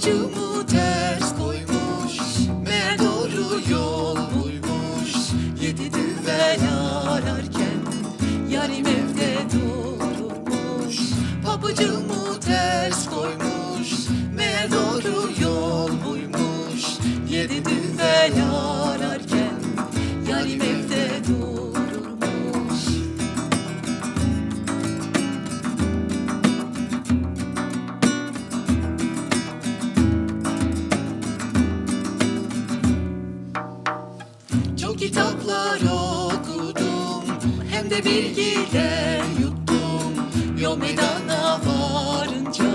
Amacımı ters koymuş Meğer doğru yol bulmuş. Yedi düvel ararken Yarim evde durmuş. Pabucumu ters koymuş Meğer doğru yol buymuş Yedi düvel ararken Yarim evde kitaplar okudum Hem de bilgiler yuttum. Yol meydana varınca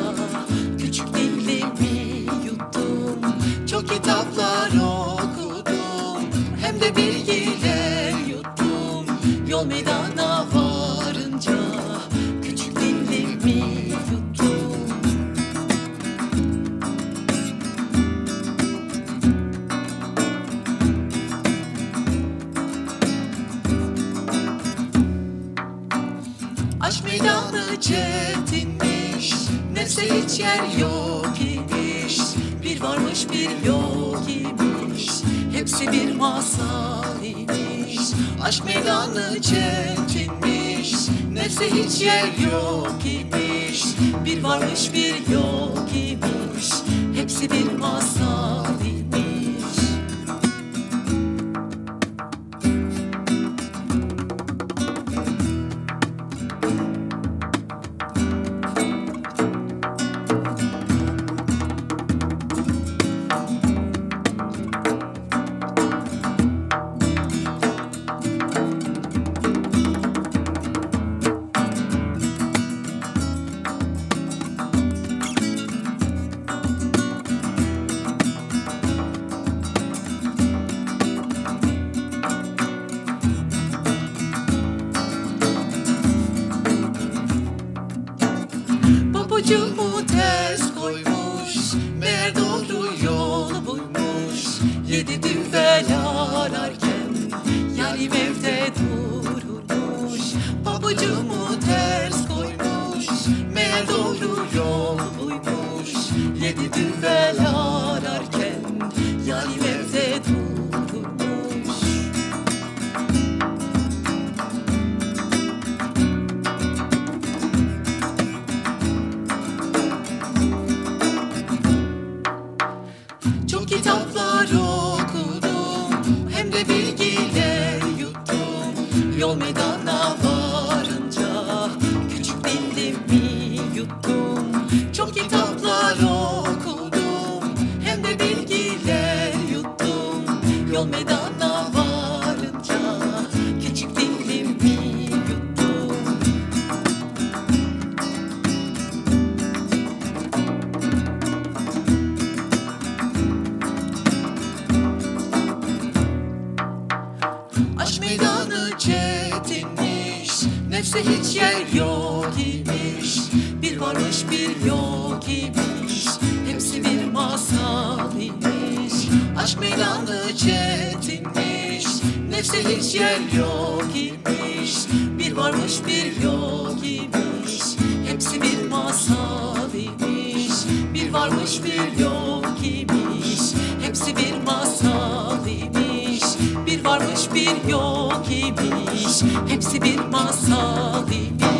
çetinmiş. Nefse hiç yer yok imiş. Bir varmış bir yok imiş. Hepsi bir masal imiş. Aşk meydanı çetinmiş. Nefse hiç yer yok imiş. Bir varmış bir yok imiş. Hepsi bir Pabucumu ters koymuş Meğer doğru yol buymuş. Yedi düvel ararken Yarim evde dururmuş Çok kitaplar okudum Hem de bilgiler yuttum. Yol meydana Yol meydana varınca Küçük dilimi yuttum. Aşk meydanı çetinmiş Nefse hiç yer yok imiş. Bir varmış bir yok imiş Hepsi bir masal imiş Aşk meydanı çetinmiş Nefse hiç yer yok imiş. Bir varmış bir yok imiş Hepsi bir masal imiş. Bir varmış bir yok imiş Hepsi bir masal imiş. Bir varmış bir yok imiş Hepsi bir masal imiş